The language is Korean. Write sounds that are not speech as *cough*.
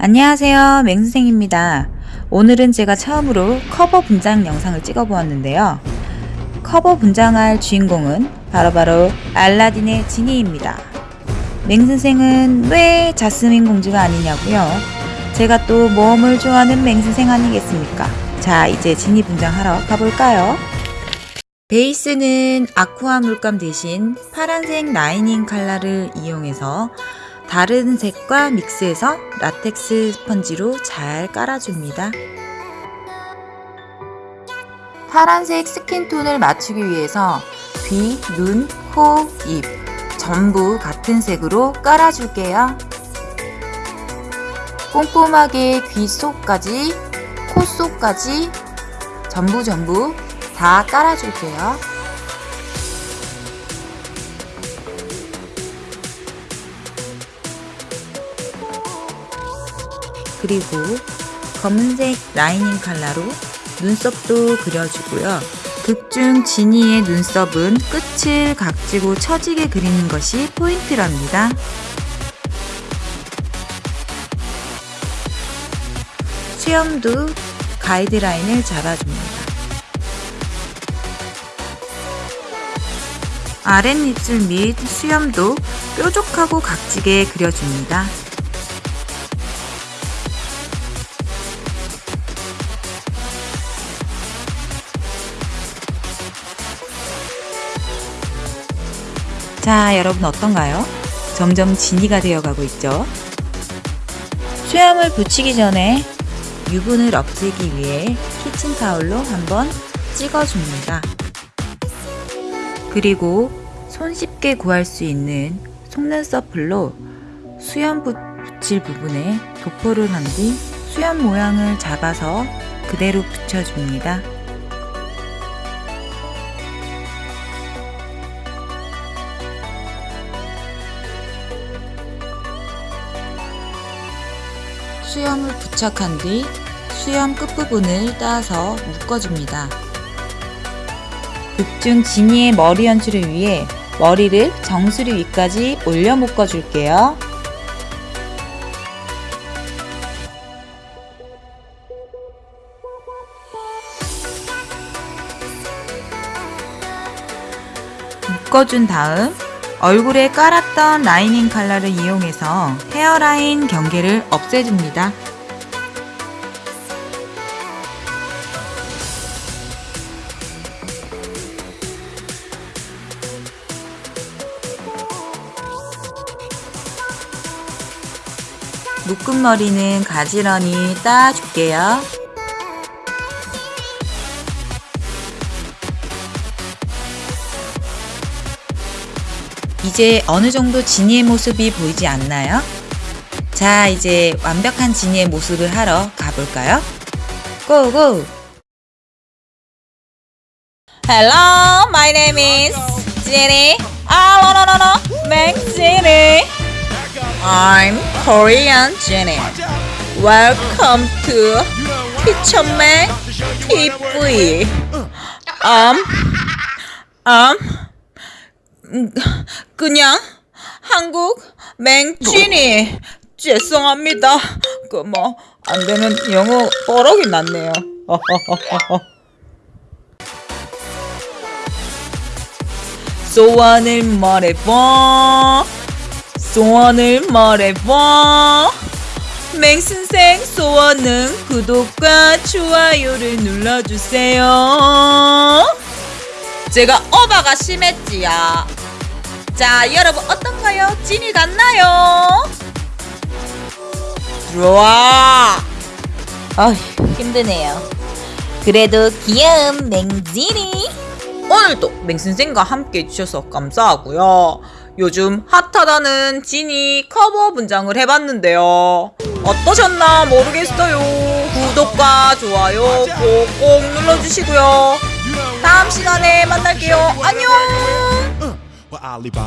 안녕하세요. 맹선생입니다. 오늘은 제가 처음으로 커버 분장 영상을 찍어 보았는데요. 커버 분장할 주인공은 바로 바로 알라딘의 지니입니다. 맹선생은 왜 자스민 공주가 아니냐고요? 제가 또 모험을 좋아하는 맹선생 아니겠습니까? 자 이제 지니 분장하러 가볼까요? 베이스는 aqua 물감 대신 파란색 lining 컬러를 이용해서 다른 색과 믹스해서 라텍스 스펀지로 잘 깔아줍니다. 파란색 skin tone을 맞추기 위해서 귀, 눈, 코, 입 전부 같은 색으로 깔아줄게요. 꼼꼼하게 귀 속까지, 코 속까지 전부 전부 다 깔아줄게요. 그리고 검은색 라이닝 컬러로 눈썹도 그려주고요. 극중 지니의 눈썹은 끝을 각지고 처지게 그리는 것이 포인트랍니다. 수염도 가이드라인을 잡아줍니다. 아랫입술 및 수염도 뾰족하고 각지게 그려줍니다. 자, 여러분 어떤가요? 점점 진이가 되어가고 있죠? 수염을 붙이기 전에 유분을 없애기 위해 키친타올로 한번 찍어줍니다. 그리고 손쉽게 구할 수 있는 속눈썹풀로 수염 붙일 부분에 도포를 한 뒤 수염 모양을 잡아서 그대로 붙여줍니다. 수염을 부착한 뒤 수염 끝부분을 따서 묶어줍니다. 극중 지니의 머리 연출을 위해 머리를 정수리 위까지 올려 묶어줄게요. 묶어준 다음 얼굴에 깔았던 라이닝 컬러를 이용해서 헤어라인 경계를 없애줍니다. 묶은 머리는 가지런히 따줄게요. 이제 어느 정도 지니의 모습이 보이지 않나요? 자, 이제 완벽한 지니의 모습을 하러 가볼까요? 고고! Hello, my name is Jenny. Ah, no, no, no, no, Mac Jenny. I'm Korean Jenny. Welcome to Teacher Mac TV. Um, um, 음, 그냥 한국 맹진이 죄송합니다. 그 뭐 안 되면 영어 뻐럭이 났네요. *laughs* 소원을 말해봐. 소원을 말해봐. 맹신생 소원은 구독과 좋아요를 눌러주세요. 제가 어바가 심했지요. 자, 여러분 어떤가요? 찐이 같나요? 들어와. 아, 힘드네요. 그래도 귀여운 맹진이. 오늘도 맹선생과 함께 해주셔서 감사하고요. 요즘 핫하다는 지니 커버 분장을 해봤는데요. 어떠셨나 모르겠어요. 구독과 좋아요 꼭꼭 눌러주시고요. 다음 시간에 만날게요. 안녕! Alibaba.